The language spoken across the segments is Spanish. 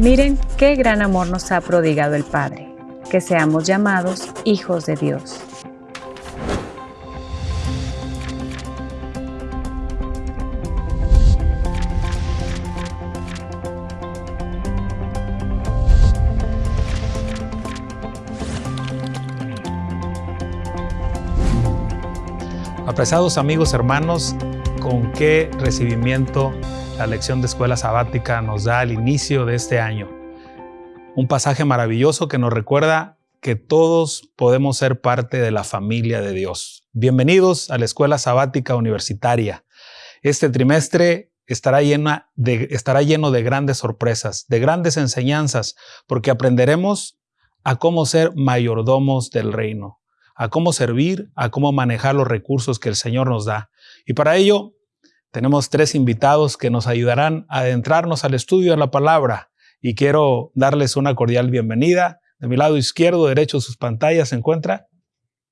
Miren qué gran amor nos ha prodigado el Padre, que seamos llamados hijos de Dios. Apreciados amigos, hermanos, con qué recibimiento la lección de escuela sabática nos da al inicio de este año. Un pasaje maravilloso que nos recuerda que todos podemos ser parte de la familia de Dios. Bienvenidos a la escuela sabática universitaria. Este trimestre estará, llena de, estará lleno de grandes sorpresas, de grandes enseñanzas, porque aprenderemos a cómo ser mayordomos del reino, a cómo servir, a cómo manejar los recursos que el Señor nos da. Y para ello tenemos tres invitados que nos ayudarán a adentrarnos al estudio de la palabra y quiero darles una cordial bienvenida. De mi lado izquierdo, derecho, sus pantallas se encuentra.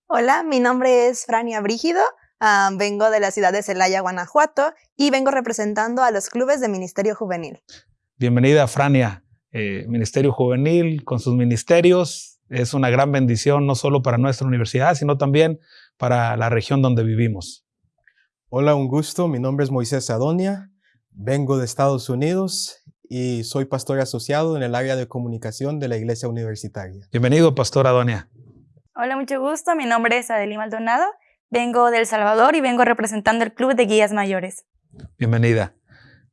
Hola, mi nombre es Frania Brígido, uh, vengo de la ciudad de Celaya, Guanajuato y vengo representando a los clubes de Ministerio Juvenil. Bienvenida, Frania. Eh, Ministerio Juvenil con sus ministerios es una gran bendición no solo para nuestra universidad, sino también para la región donde vivimos. Hola, un gusto. Mi nombre es Moisés Adonia. Vengo de Estados Unidos y soy pastor asociado en el área de comunicación de la Iglesia Universitaria. Bienvenido, Pastor Adonia. Hola, mucho gusto. Mi nombre es Adelie Maldonado. Vengo de El Salvador y vengo representando el Club de Guías Mayores. Bienvenida.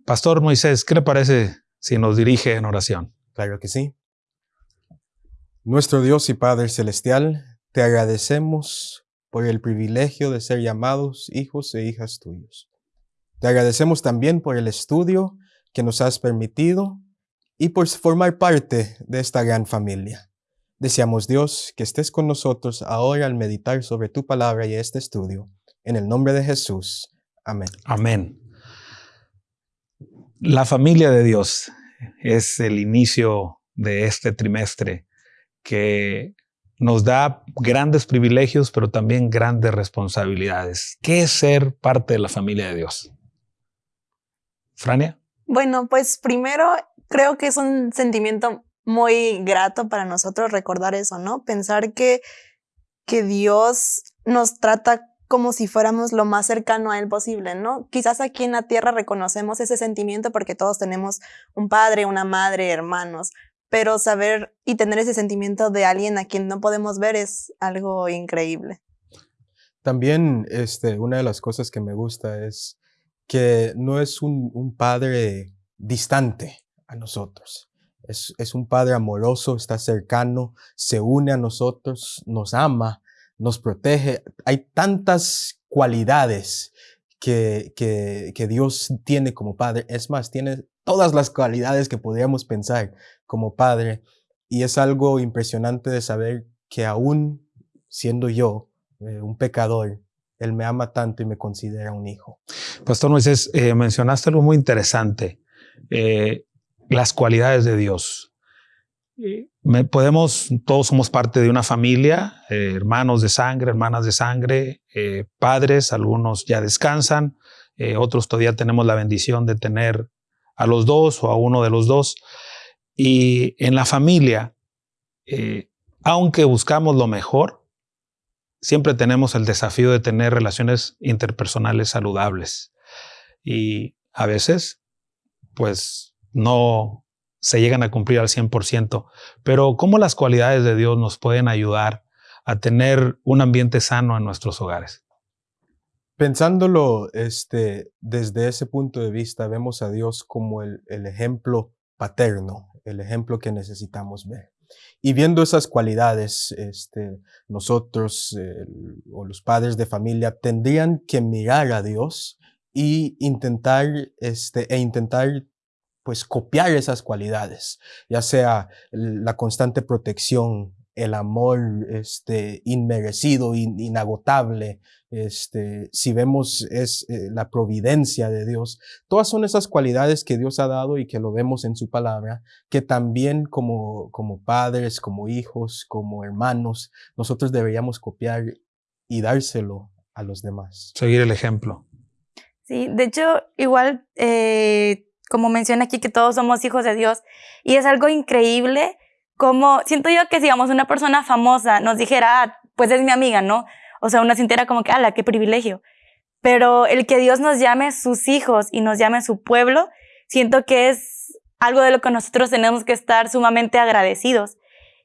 Pastor Moisés, ¿qué le parece si nos dirige en oración? Claro que sí. Nuestro Dios y Padre Celestial, te agradecemos por el privilegio de ser llamados hijos e hijas tuyos. Te agradecemos también por el estudio que nos has permitido y por formar parte de esta gran familia. Deseamos Dios que estés con nosotros ahora al meditar sobre tu palabra y este estudio. En el nombre de Jesús. Amén. Amén. La familia de Dios es el inicio de este trimestre que nos da grandes privilegios, pero también grandes responsabilidades. ¿Qué es ser parte de la familia de Dios? Frania. Bueno, pues primero creo que es un sentimiento muy grato para nosotros recordar eso, ¿no? Pensar que, que Dios nos trata como si fuéramos lo más cercano a Él posible, ¿no? Quizás aquí en la tierra reconocemos ese sentimiento porque todos tenemos un padre, una madre, hermanos, pero saber y tener ese sentimiento de alguien a quien no podemos ver es algo increíble. También este, una de las cosas que me gusta es que no es un, un padre distante a nosotros. Es, es, un padre amoroso, está cercano, se une a nosotros, nos ama, nos protege. Hay tantas cualidades que, que, que Dios tiene como padre. Es más, tiene todas las cualidades que podríamos pensar como padre. Y es algo impresionante de saber que aún siendo yo eh, un pecador, Él me ama tanto y me considera un hijo. Pastor Moisés, eh, mencionaste algo muy interesante, eh, las cualidades de Dios. Me, podemos, todos somos parte de una familia, hermanos de sangre, hermanas de sangre, padres, algunos ya descansan, otros todavía tenemos la bendición de tener a los dos o a uno de los dos. Y en la familia, eh, aunque buscamos lo mejor, siempre tenemos el desafío de tener relaciones interpersonales saludables. Y a veces, pues, no se llegan a cumplir al 100%. Pero ¿cómo las cualidades de Dios nos pueden ayudar a tener un ambiente sano en nuestros hogares? Pensándolo este, desde ese punto de vista, vemos a Dios como el, el ejemplo paterno, el ejemplo que necesitamos ver. Y viendo esas cualidades, este, nosotros o los padres de familia tendrían que mirar a Dios y intentar, este, e intentar pues copiar esas cualidades, ya sea la constante protección, el amor este, inmerecido, inagotable, este, si vemos es eh, la providencia de Dios, todas son esas cualidades que Dios ha dado y que lo vemos en su palabra, que también como, como padres, como hijos, como hermanos, nosotros deberíamos copiar y dárselo a los demás. Seguir el ejemplo. Sí, de hecho, igual eh, como menciona aquí, que todos somos hijos de Dios. Y es algo increíble como, siento yo que si, digamos, una persona famosa nos dijera, ah, pues es mi amiga, ¿no? O sea, uno sintiera como que, ala, qué privilegio. Pero el que Dios nos llame sus hijos y nos llame su pueblo, siento que es algo de lo que nosotros tenemos que estar sumamente agradecidos.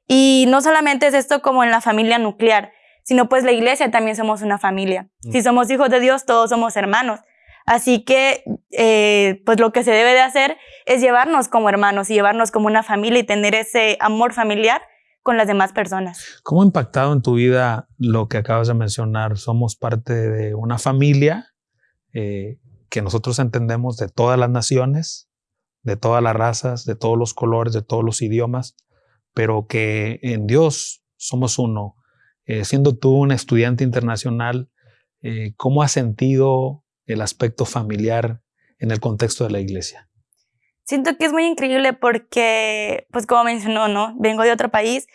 Y no solamente es esto como en la familia nuclear, sino pues la iglesia también somos una familia. Mm. Si somos hijos de Dios, todos somos hermanos. Así que, eh, pues lo que se debe de hacer es llevarnos como hermanos y llevarnos como una familia y tener ese amor familiar con las demás personas. ¿Cómo ha impactado en tu vida lo que acabas de mencionar? Somos parte de una familia eh, que nosotros entendemos de todas las naciones, de todas las razas, de todos los colores, de todos los idiomas, pero que en Dios somos uno. Eh, siendo tú un estudiante internacional, ¿cómo has sentido el aspecto familiar en el contexto de la iglesia? Siento que es muy increíble porque, pues como mencionó, ¿no? Vengo de otro país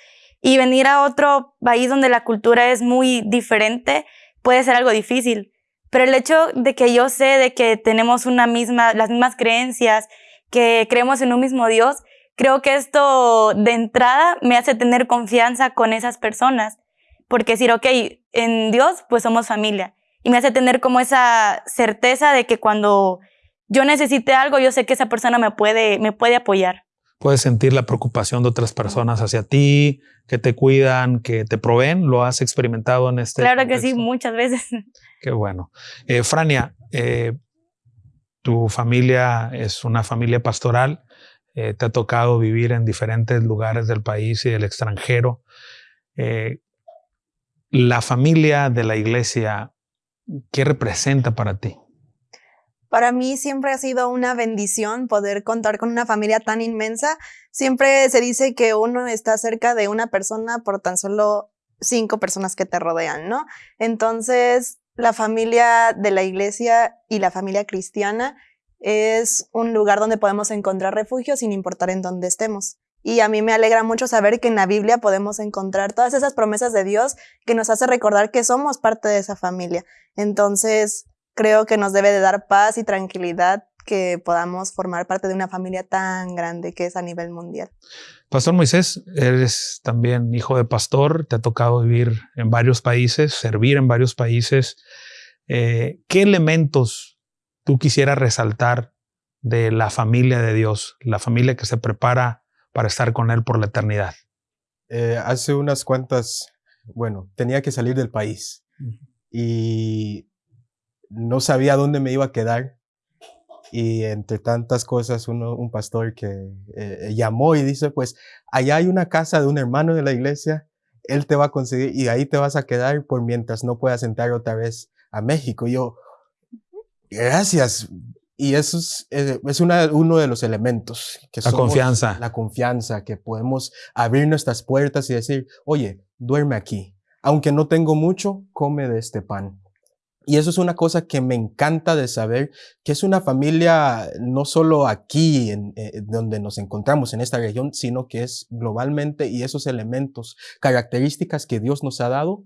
y venir a otro país donde la cultura es muy diferente puede ser algo difícil. Pero el hecho de que yo sé de que tenemos una misma, las mismas creencias, que creemos en un mismo Dios, creo que esto de entrada me hace tener confianza con esas personas. Porque decir, ok, en Dios, pues somos familia y me hace tener como esa certeza de que cuando yo necesite algo, yo sé que esa persona me puede, me puede apoyar. Puedes sentir la preocupación de otras personas hacia ti, que te cuidan, que te proveen. ¿Lo has experimentado en este? Claro que sí, muchas veces. Qué bueno. Eh, Frania, eh, tu familia es una familia pastoral. Eh, te ha tocado vivir en diferentes lugares del país y del extranjero. la familia de la iglesia ¿Qué representa para ti? Para mí siempre ha sido una bendición poder contar con una familia tan inmensa. Siempre se dice que uno está cerca de una persona por tan solo cinco personas que te rodean, ¿no? Entonces, la familia de la iglesia y la familia cristiana es un lugar donde podemos encontrar refugio sin importar en dónde estemos. Y a mí me alegra mucho saber que en la Biblia podemos encontrar todas esas promesas de Dios que nos hace recordar que somos parte de esa familia. Entonces, creo que nos debe de dar paz y tranquilidad que podamos formar parte de una familia tan grande que es a nivel mundial. Pastor Moisés, eres también hijo de pastor, te ha tocado vivir en varios países, servir en varios países. Eh, ¿Qué elementos tú quisieras resaltar de la familia de Dios, la familia que se prepara para estar con Él por la eternidad? Eh, hace unas cuantas, bueno, tenía que salir del país y no sabía dónde me iba a quedar. Y entre tantas cosas, un pastor que eh, llamó y dice, pues, allá hay una casa de un hermano de la iglesia, él te va a conseguir y ahí te vas a quedar por mientras no puedas entrar otra vez a México. Yo, gracias, y eso es, eh, es una, uno de los elementos. Que la confianza. La confianza, que podemos abrir nuestras puertas y decir, oye, duerme aquí. Aunque no tengo mucho, come de este pan. Y eso es una cosa que me encanta de saber, que es una familia no solo aquí, en, eh, donde nos encontramos en esta región, sino que es globalmente y esos elementos, características que Dios nos ha dado,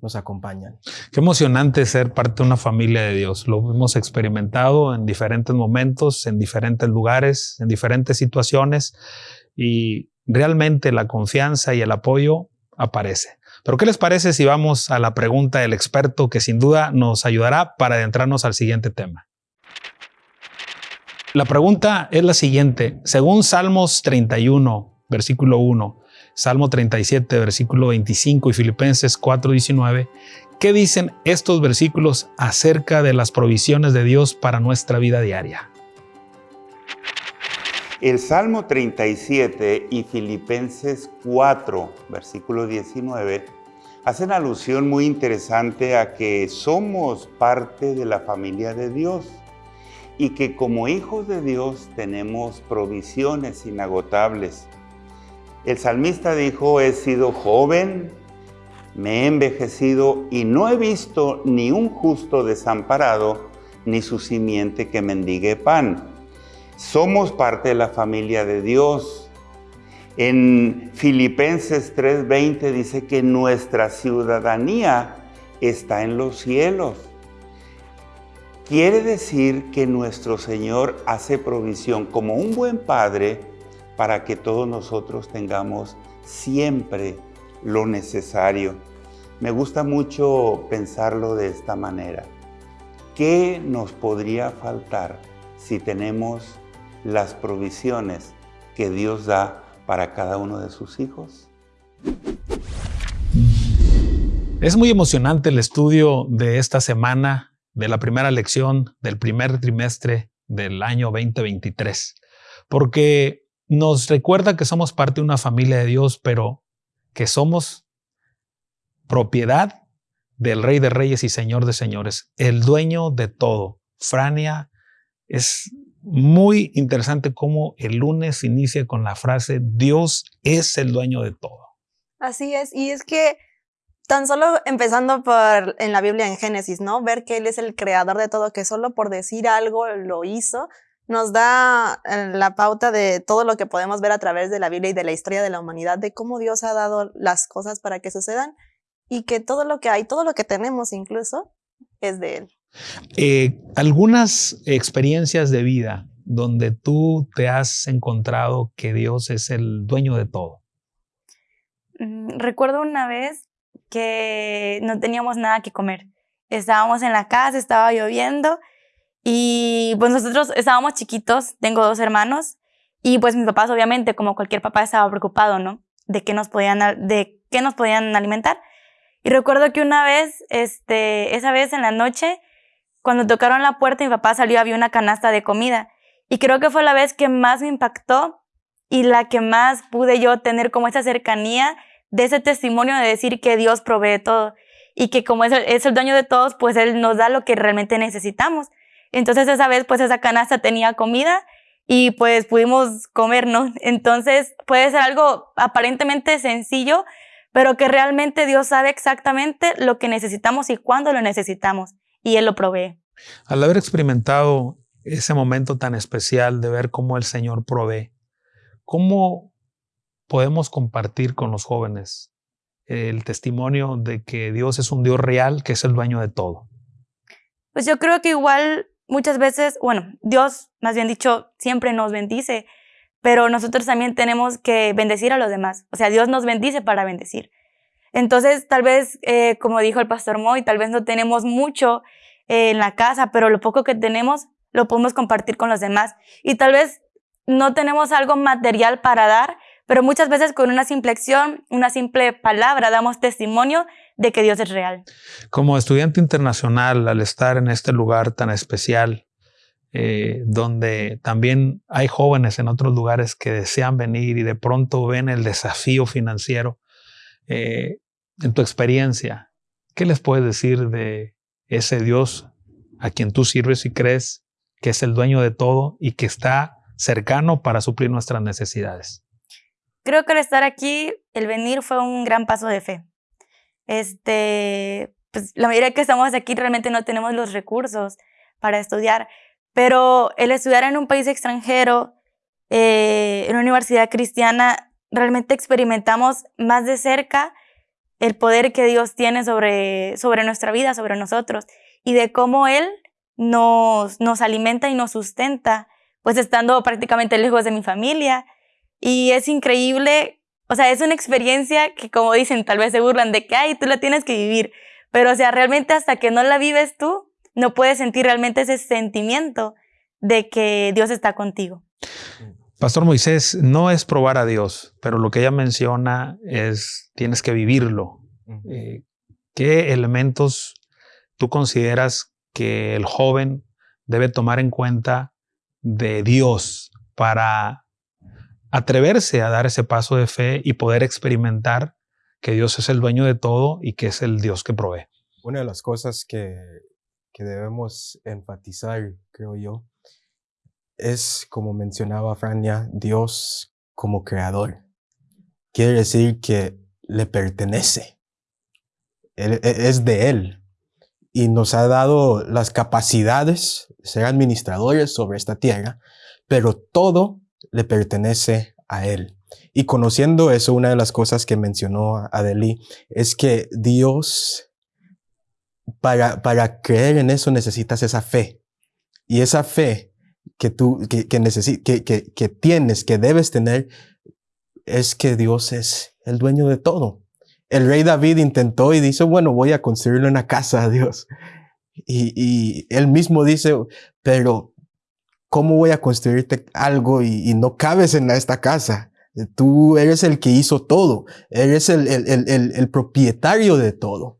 nos acompañan. Qué emocionante ser parte de una familia de Dios. Lo hemos experimentado en diferentes momentos, en diferentes lugares, en diferentes situaciones y realmente la confianza y el apoyo aparece. Pero ¿qué les parece si vamos a la pregunta del experto que sin duda nos ayudará para adentrarnos al siguiente tema? La pregunta es la siguiente. Según Salmos 31, versículo 1, Salmo 37, versículo 25 y Filipenses 4, 19, ¿qué dicen estos versículos acerca de las provisiones de Dios para nuestra vida diaria? El Salmo 37 y Filipenses 4, versículo 19, hacen alusión muy interesante a que somos parte de la familia de Dios y que como hijos de Dios tenemos provisiones inagotables el salmista dijo, he sido joven, me he envejecido y no he visto ni un justo desamparado, ni su simiente que mendigue pan. Somos parte de la familia de Dios. En Filipenses 3:20 dice que nuestra ciudadanía está en los cielos. quiere decir que nuestro Señor hace provisión como un buen Padre para que todos nosotros tengamos siempre lo necesario. Me gusta mucho pensarlo de esta manera. ¿Qué nos podría faltar si tenemos las provisiones que Dios da para cada uno de sus hijos? Es muy emocionante el estudio de esta semana, de la primera lección del primer trimestre del año 2023, porque nos recuerda que somos parte de una familia de Dios, pero que somos propiedad del Rey de Reyes y Señor de Señores, el dueño de todo. Frania, es muy interesante cómo el lunes inicia con la frase, Dios es el dueño de todo. Así es, y es que tan solo empezando por en la Biblia en Génesis, ¿no? Ver que Él es el creador de todo, que solo por decir algo lo hizo, nos da eh, la pauta de todo lo que podemos ver a través de la Biblia y de la historia de la humanidad, de cómo Dios ha dado las cosas para que sucedan y que todo lo que hay, todo lo que tenemos incluso, es de Él. Eh, algunas experiencias de vida donde tú te has encontrado que Dios es el dueño de todo. Mm, recuerdo una vez que no teníamos nada que comer. Estábamos en la casa, estaba lloviendo y pues nosotros estábamos chiquitos, tengo dos hermanos, y pues mis papás obviamente, como cualquier papá, estaba preocupado, ¿no? De qué nos podían, de qué nos podían alimentar. Y recuerdo que una vez, este, esa vez en la noche, cuando tocaron la puerta, mi papá salió, había una canasta de comida. Y creo que fue la vez que más me impactó y la que más pude yo tener como esa cercanía de ese testimonio de decir que Dios provee todo y que como es el, es el dueño de todos, pues Él nos da lo que realmente necesitamos. Entonces esa vez pues esa canasta tenía comida y pues pudimos comer, ¿no? Entonces puede ser algo aparentemente sencillo, pero que realmente Dios sabe exactamente lo que necesitamos y cuándo lo necesitamos y Él lo provee. Al haber experimentado ese momento tan especial de ver cómo el Señor provee, ¿cómo podemos compartir con los jóvenes el testimonio de que Dios es un Dios real, que es el dueño de todo? Pues yo creo que igual muchas veces, bueno, Dios, más bien dicho, siempre nos bendice, pero nosotros también tenemos que bendecir a los demás. O sea, Dios nos bendice para bendecir. Entonces, tal vez, eh, como dijo el pastor Moy, tal vez no tenemos mucho eh, en la casa, pero lo poco que tenemos lo podemos compartir con los demás. Y tal vez no tenemos algo material para dar, pero muchas veces con una simple acción, una simple palabra, damos testimonio de que Dios es real. Como estudiante internacional, al estar en este lugar tan especial, eh, donde también hay jóvenes en otros lugares que desean venir y de pronto ven el desafío financiero, eh, en tu experiencia, ¿qué les puedes decir de ese Dios a quien tú sirves y crees que es el dueño de todo y que está cercano para suplir nuestras necesidades? Creo que al estar aquí, el venir fue un gran paso de fe. Este, pues la mayoría que estamos aquí realmente no tenemos los recursos para estudiar, pero el estudiar en un país extranjero, eh, en una universidad cristiana, realmente experimentamos más de cerca el poder que Dios tiene sobre, sobre nuestra vida, sobre nosotros, y de cómo Él nos, nos alimenta y nos sustenta, pues estando prácticamente lejos de mi familia. Y es increíble o sea, es una experiencia que, como dicen, tal vez se burlan de que, ay, tú la tienes que vivir. Pero, o sea, realmente hasta que no la vives tú, no puedes sentir realmente ese sentimiento de que Dios está contigo. Pastor Moisés, no es probar a Dios, pero lo que ella menciona es, tienes que vivirlo. Eh, ¿Qué elementos tú consideras que el joven debe tomar en cuenta de Dios para atreverse a dar ese paso de fe y poder experimentar que Dios es el dueño de todo y que es el Dios que provee. Una de las cosas que, que debemos enfatizar, creo yo, es, como mencionaba Frania, Dios como creador. Quiere decir que le pertenece. E, es de Él. Y nos ha dado las capacidades de ser administradores sobre esta tierra, pero todo le pertenece a Él. Y conociendo eso, una de las cosas que mencionó Adeli es que Dios para, para creer en eso necesitas esa fe. Y esa fe que tú que, que, que, que, tienes, que debes tener, es que Dios es el dueño de todo. El rey David intentó y dice, bueno, voy a construirle una casa a Dios. Y, y él mismo dice, pero ¿cómo voy a construirte algo y, no cabes en esta casa? Tú eres el que hizo todo, eres el, el, el, el propietario de todo.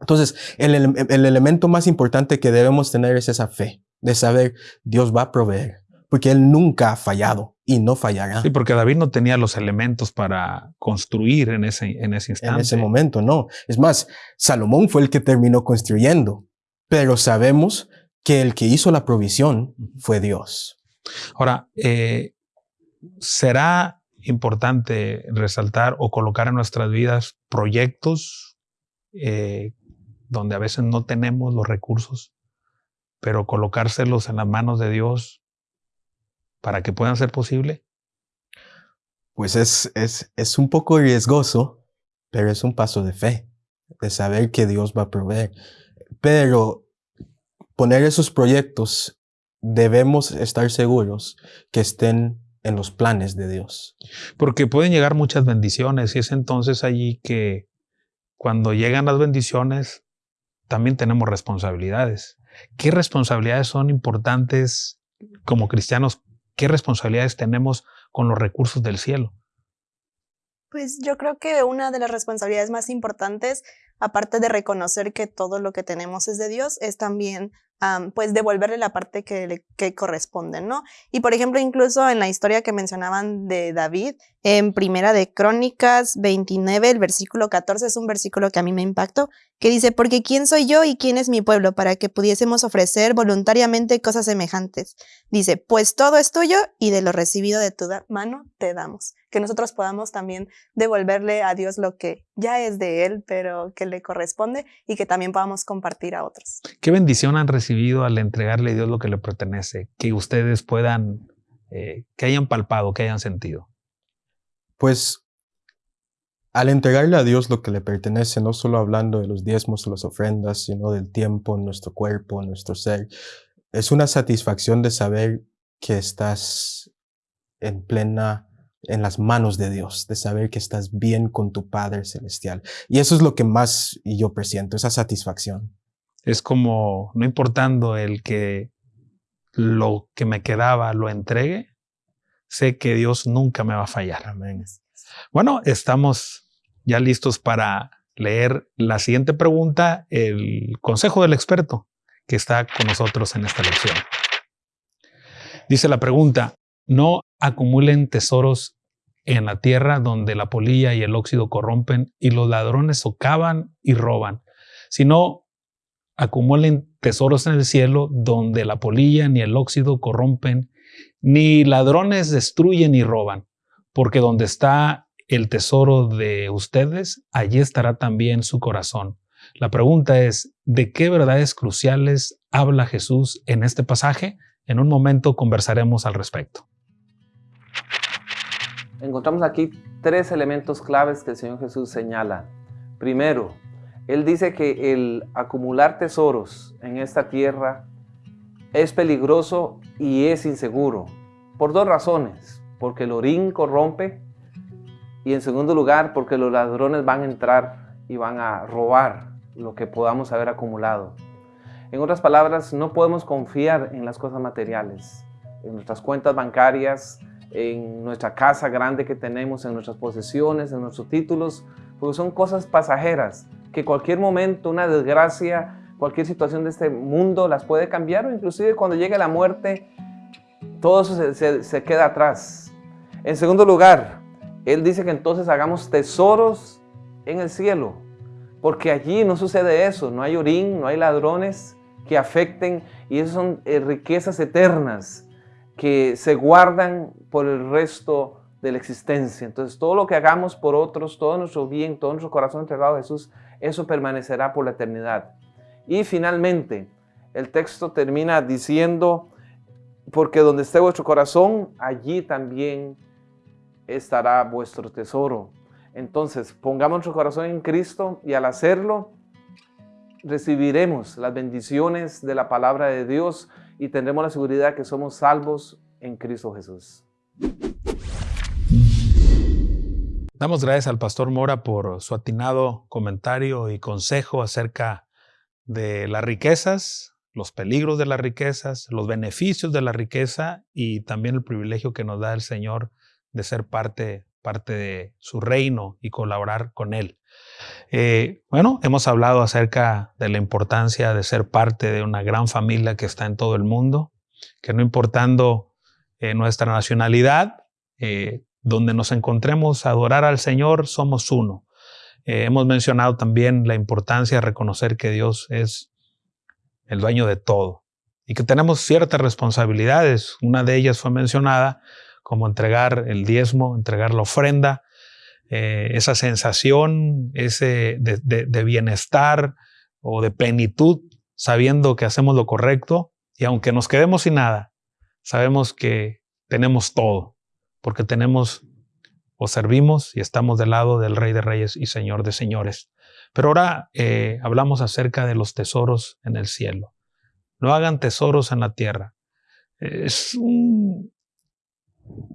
Entonces, el, elemento más importante que debemos tener es esa fe, de saber Dios va a proveer, porque Él nunca ha fallado y no fallará. Sí, porque David no tenía los elementos para construir en ese, en ese instante. En ese momento, no. Es más, Salomón fue el que terminó construyendo, pero sabemos que el que hizo la provisión fue Dios. Ahora, eh, ¿será importante resaltar o colocar en nuestras vidas proyectos eh, donde a veces no tenemos los recursos, pero colocárselos en las manos de Dios para que puedan ser posible? Pues es, es, es un poco riesgoso, pero es un paso de fe, de saber que Dios va a proveer. Pero poner esos proyectos, debemos estar seguros que estén en los planes de Dios. Porque pueden llegar muchas bendiciones y es entonces allí que cuando llegan las bendiciones, también tenemos responsabilidades. ¿Qué responsabilidades son importantes como cristianos? ¿Qué responsabilidades tenemos con los recursos del cielo? Pues yo creo que una de las responsabilidades más importantes, aparte de reconocer que todo lo que tenemos es de Dios, es también pues devolverle la parte que le que corresponde, ¿no? Y por ejemplo, incluso en la historia que mencionaban de David, en Primera de Crónicas 29, el versículo 14 es un versículo que a mí me impactó, que dice, porque ¿quién soy yo y quién es mi pueblo para que pudiésemos ofrecer voluntariamente cosas semejantes? Dice, pues todo es tuyo y de lo recibido de tu mano te damos. Que nosotros podamos también devolverle a Dios lo que ya es de Él, pero que le corresponde y que también podamos compartir a otros. Qué bendición han recibido al entregarle a Dios lo que le pertenece, que ustedes puedan, eh, que hayan palpado, que hayan sentido. Pues al entregarle a Dios lo que le pertenece, no solo hablando de los diezmos o las ofrendas, sino del tiempo en nuestro cuerpo, en nuestro ser, es una satisfacción de saber que estás en plena, en las manos de Dios, de saber que estás bien con tu Padre Celestial. Y eso es lo que más yo presiento, esa satisfacción. Es como, no importando el que lo que me quedaba lo entregue, sé que Dios nunca me va a fallar. Amén. Bueno, estamos ya listos para leer la siguiente pregunta, el consejo del experto que está con nosotros en esta lección. Dice la pregunta, no acumulen tesoros en la tierra donde la polilla y el óxido corrompen y los ladrones socavan y roban, sino acumulen tesoros en el cielo donde la polilla ni el óxido corrompen ni ladrones destruyen ni roban, porque donde está el tesoro de ustedes, allí estará también su corazón. La pregunta es, ¿de qué verdades cruciales habla Jesús en este pasaje? En un momento conversaremos al respecto. Encontramos aquí tres elementos claves que el Señor Jesús señala. Primero, Él dice que el acumular tesoros en esta tierra es peligroso y es inseguro. Por dos razones. Porque el orín corrompe y en segundo lugar porque los ladrones van a entrar y van a robar lo que podamos haber acumulado. En otras palabras, no podemos confiar en las cosas materiales, en nuestras cuentas bancarias, en nuestra casa grande que tenemos, en nuestras posesiones, en nuestros títulos, porque son cosas pasajeras que cualquier momento, una desgracia, cualquier situación de este mundo las puede cambiar o inclusive cuando llegue la muerte, todo se, queda atrás. En segundo lugar, Él dice que entonces hagamos tesoros en el cielo, porque allí no sucede eso, no hay orín, no hay ladrones que afecten y esas son eh, riquezas eternas que se guardan por el resto de la existencia. Entonces todo lo que hagamos por otros, todo nuestro bien, todo nuestro corazón entregado a Jesús, eso permanecerá por la eternidad. Y finalmente, el texto termina diciendo, porque donde esté vuestro corazón, allí también estará vuestro tesoro. Entonces, pongamos nuestro corazón en Cristo y al hacerlo, recibiremos las bendiciones de la palabra de Dios y tendremos la seguridad que somos salvos en Cristo Jesús. Damos gracias al pastor Mora por su atinado comentario y consejo acerca de las riquezas, los peligros de las riquezas, los beneficios de la riqueza y también el privilegio que nos da el Señor de ser parte, parte de su reino y colaborar con Él. Eh, bueno, hemos hablado acerca de la importancia de ser parte de una gran familia que está en todo el mundo, que no importando eh, nuestra nacionalidad, eh, donde nos encontremos a adorar al Señor, somos uno. Hemos mencionado también la importancia de reconocer que Dios es el dueño de todo y que tenemos ciertas responsabilidades. Una de ellas fue mencionada como entregar el diezmo, entregar la ofrenda, eh, esa sensación ese de, bienestar o de plenitud, sabiendo que hacemos lo correcto y aunque nos quedemos sin nada, sabemos que tenemos todo porque tenemos o servimos y estamos del lado del Rey de Reyes y Señor de Señores. Pero ahora eh, hablamos acerca de los tesoros en el cielo. No hagan tesoros en la tierra. Es un,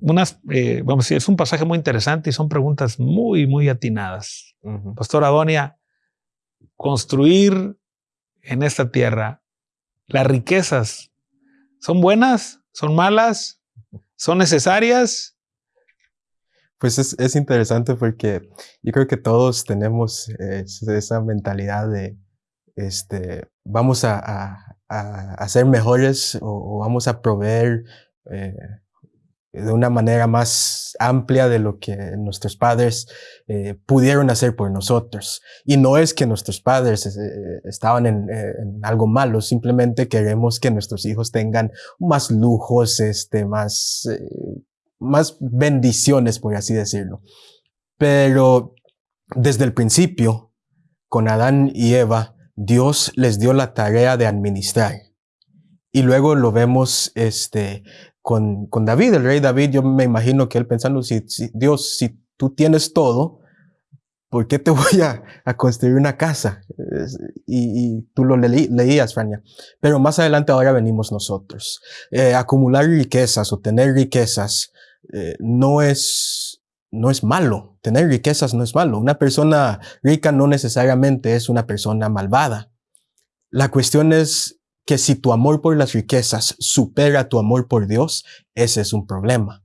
unas, eh, vamos a decir, es un pasaje muy interesante y son preguntas muy, muy atinadas. Pastor Adonia, construir en esta tierra las riquezas, ¿son buenas? ¿Son malas? ¿Son necesarias? Pues es, interesante porque yo creo que todos tenemos esa mentalidad de, este, vamos a, a, ser mejores o, vamos a proveer eh, de una manera más amplia de lo que nuestros padres eh, pudieron hacer por nosotros. Y no es que nuestros padres eh, estaban en, algo malo, simplemente queremos que nuestros hijos tengan más lujos, este, más más bendiciones, por así decirlo. Pero desde el principio, con Adán y Eva, Dios les dio la tarea de administrar. Y luego lo vemos este, con, con David, el rey David, yo me imagino que él pensando, si, Dios, si tú tienes todo, ¿por qué te voy a, a construir una casa? Y, y tú lo leías, Frania. Pero más adelante ahora venimos nosotros. Eh, acumular riquezas o tener riquezas eh, no es, no es malo. Tener riquezas no es malo. Una persona rica no necesariamente es una persona malvada. La cuestión es que si tu amor por las riquezas supera tu amor por Dios, ese es un problema.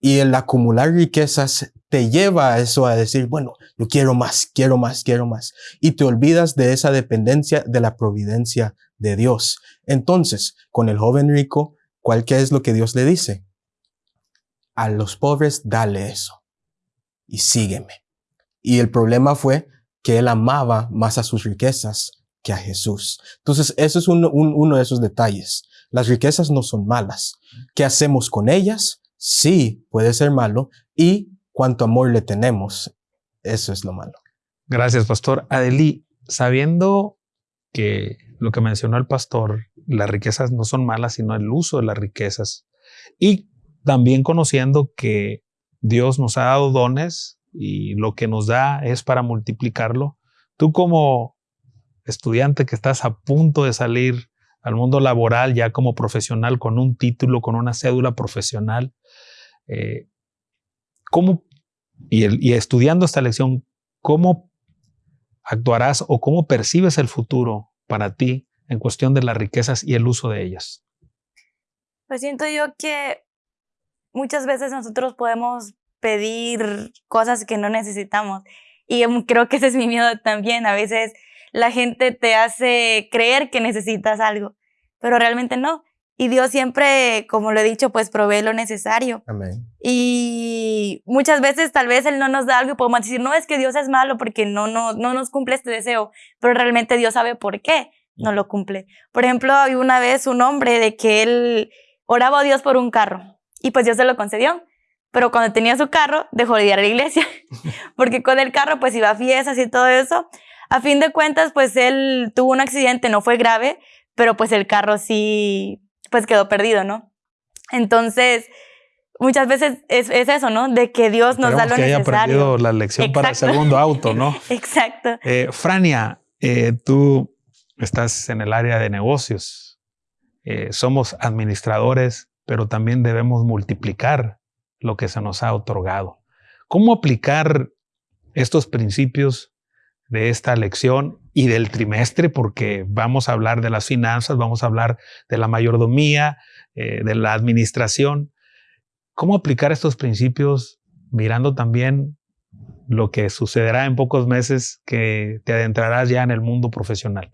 Y el acumular riquezas te lleva a eso, a decir, bueno, yo quiero más, quiero más, quiero más. Y te olvidas de esa dependencia de la providencia de Dios. Entonces, con el joven rico, ¿cuál qué es lo que Dios le dice? a los pobres dale eso y sígueme. Y el problema fue que él amaba más a sus riquezas que a Jesús. Entonces, eso es uno de esos detalles. Las riquezas no son malas. ¿Qué hacemos con ellas? Sí, puede ser malo. Y cuánto amor le tenemos, eso es lo malo. Gracias, pastor. Adeli, sabiendo que lo que mencionó el pastor, las riquezas no son malas, sino el uso de las riquezas. Y también conociendo que Dios nos ha dado dones y lo que nos da es para multiplicarlo. Tú como estudiante que estás a punto de salir al mundo laboral ya como profesional con un título, con una cédula profesional, eh, ¿cómo, y, y estudiando esta lección, cómo actuarás o cómo percibes el futuro para ti en cuestión de las riquezas y el uso de ellas? Pues siento yo que muchas veces nosotros podemos pedir cosas que no necesitamos. Y creo que ese es mi miedo también. A veces la gente te hace creer que necesitas algo, pero realmente no. Y Dios siempre, como lo he dicho, pues provee lo necesario. Amén. Y muchas veces tal vez Él no nos da algo y podemos decir, no, es que Dios es malo porque no, no, no nos cumple este deseo, pero realmente Dios sabe por qué no lo cumple. Por ejemplo, había una vez un hombre de que él oraba a Dios por un carro y pues Dios se lo concedió. Pero cuando tenía su carro, dejó de ir a la iglesia, porque con el carro pues iba a fiestas y todo eso. A fin de cuentas, pues él tuvo un accidente, no fue grave, pero pues el carro sí, pues quedó perdido, ¿no? Entonces, muchas veces es, eso, ¿no? De que Dios nos da lo que necesario. haya aprendido la lección para el segundo auto, ¿no? Exacto. Eh, Frania, eh, tú estás en el área de negocios. Eh, somos administradores, pero también debemos multiplicar lo que se nos ha otorgado. ¿Cómo aplicar estos principios de esta lección y del trimestre? Porque vamos a hablar de las finanzas, vamos a hablar de la mayordomía, eh, de la administración. ¿Cómo aplicar estos principios mirando también lo que sucederá en pocos meses que te adentrarás ya en el mundo profesional?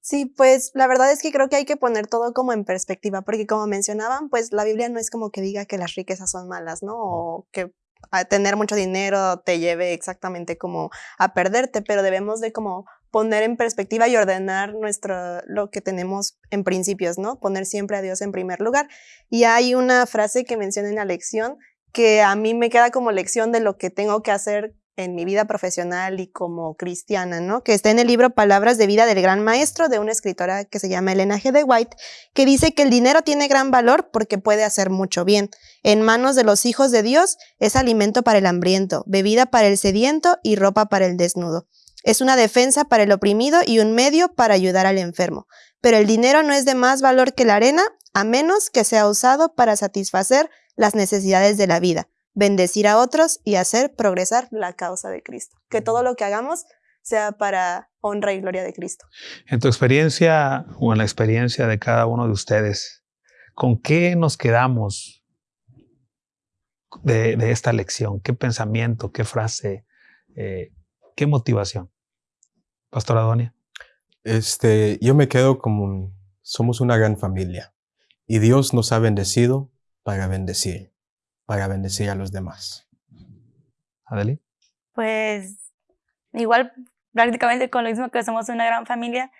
Sí, pues la verdad es que creo que hay que poner todo como en perspectiva, porque como mencionaban, pues la Biblia no es como que diga que las riquezas son malas, ¿no? O que tener mucho dinero te lleve exactamente como a perderte, pero debemos de como poner en perspectiva y ordenar nuestro, lo que tenemos en principios, ¿no? Poner siempre a Dios en primer lugar. Y hay una frase que menciona en la lección que a mí me queda como lección de lo que tengo que hacer en mi vida profesional y como cristiana, ¿no? Que está en el libro Palabras de vida del gran maestro de una escritora que se llama Elena G. de White, que dice que el dinero tiene gran valor porque puede hacer mucho bien. En manos de los hijos de Dios es alimento para el hambriento, bebida para el sediento y ropa para el desnudo. Es una defensa para el oprimido y un medio para ayudar al enfermo. Pero el dinero no es de más valor que la arena, a menos que sea usado para satisfacer las necesidades de la vida bendecir a otros y hacer progresar la causa de Cristo. Que todo lo que hagamos sea para honra y gloria de Cristo. En tu experiencia o en la experiencia de cada uno de ustedes, ¿con qué nos quedamos de, esta lección? ¿Qué pensamiento, qué frase, eh, qué motivación? Pastor Adonia. Este, yo me quedo como somos una gran familia y Dios nos ha bendecido para bendecir para bendecir a los demás. Adeli. Pues igual prácticamente con lo mismo que somos una gran familia,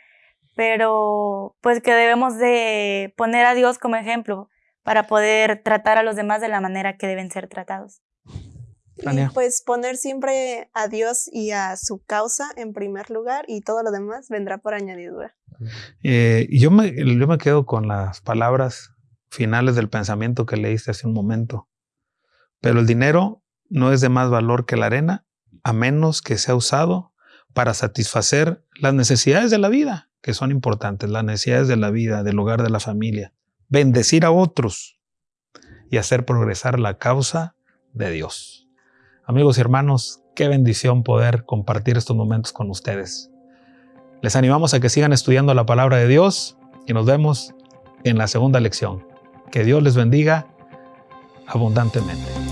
pero pues que debemos de poner a Dios como ejemplo para poder tratar a los demás de la manera que deben ser tratados. Y pues poner siempre a Dios y a su causa en primer lugar y todo lo demás vendrá por añadidura. Eh, yo, me, yo me quedo con las palabras finales del pensamiento que leíste hace un momento. Pero el dinero no es de más valor que la arena, a menos que sea usado para satisfacer las necesidades de la vida, que son importantes, las necesidades de la vida, del hogar, de la familia, bendecir a otros y hacer progresar la causa de Dios. Amigos y hermanos, qué bendición poder compartir estos momentos con ustedes. Les animamos a que sigan estudiando la palabra de Dios y nos vemos en la segunda lección. Que Dios les bendiga abundantemente.